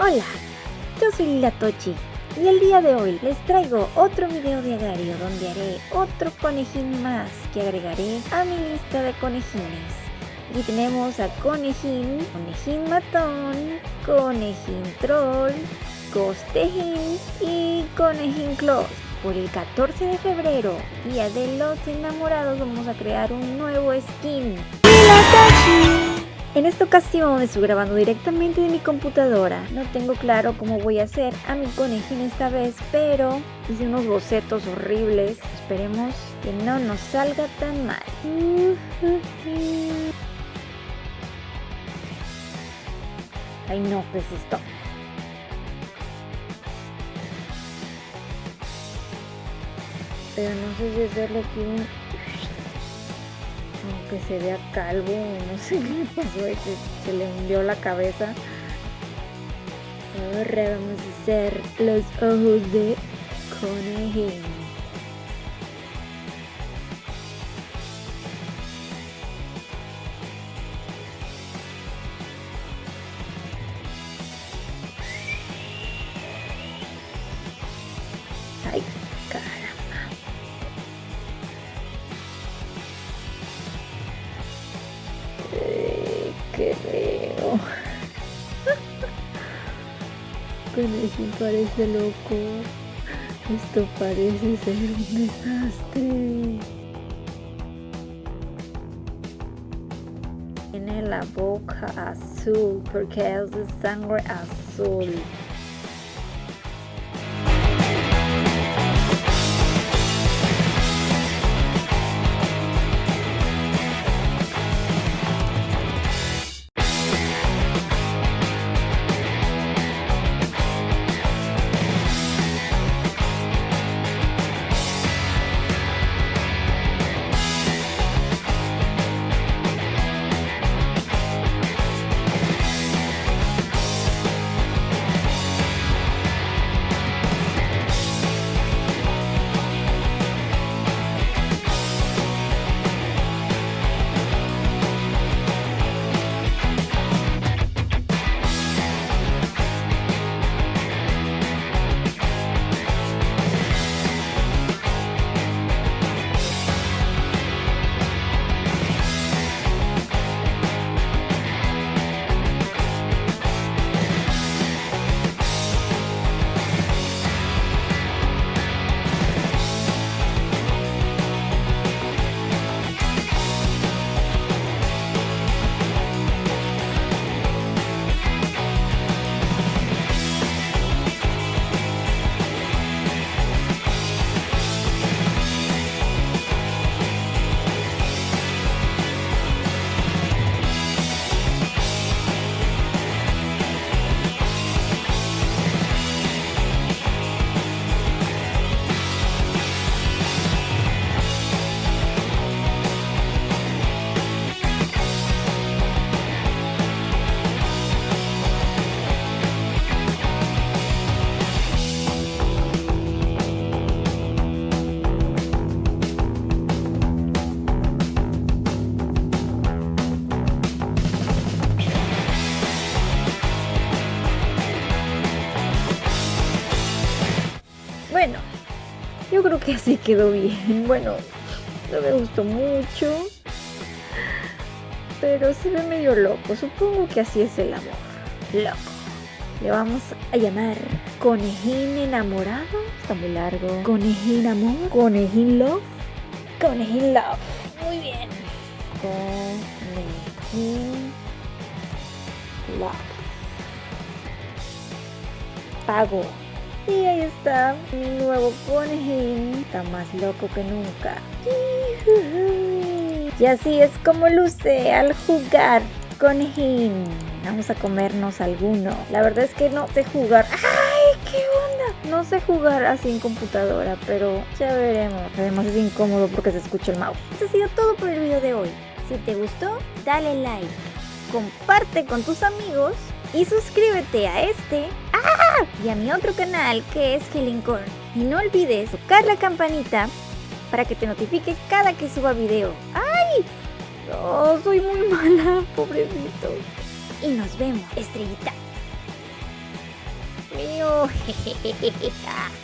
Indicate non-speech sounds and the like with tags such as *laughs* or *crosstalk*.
Hola, yo soy Lila Tochi y el día de hoy les traigo otro video diario donde haré otro conejín más que agregaré a mi lista de conejines. Y tenemos a conejín, conejín matón, conejín troll, costejín y conejín close. Por el 14 de febrero, día de los enamorados, vamos a crear un nuevo skin. ¡Lila Tochi! En esta ocasión estoy grabando directamente de mi computadora. No tengo claro cómo voy a hacer a mi conejín esta vez, pero hice unos bocetos horribles. Esperemos que no nos salga tan mal. Ay no, pues esto. Pero no sé si hacerle aquí un aunque se vea calvo, no *laughs* sé qué le pasó, que se le hundió la cabeza. Ahora vamos a hacer los ojos de conejín. Qué feo. *laughs* Conejín parece loco. Esto parece ser un desastre. Tiene la boca azul porque es de sangre azul. Bueno, yo creo que así quedó bien. *laughs* Bueno, no me gustó mucho. Pero se ve medio loco. Supongo que así es el amor. Loco. Le vamos a llamar Conejín enamorado. Está muy largo. Conejín amor. Conejín love. Conejín love. Muy bien. Conejín love. Pago. Y ahí está, mi nuevo conejín. Está más loco que nunca. Y así es como luce al jugar conejín. Vamos a comernos alguno. La verdad es que no sé jugar. ¡Ay, qué onda! No sé jugar así en computadora, pero ya veremos. Además es incómodo porque se escucha el mouse. Eso ha sido todo por el video de hoy. Si te gustó, dale like. Comparte con tus amigos y suscríbete a este Y a mi otro canal que es Helincorn. Y no olvides tocar la campanita para que te notifique cada que suba video. ¡Ay! No, soy muy mala, *laughs* pobrecito. Y nos vemos, estrellita. chao. *laughs*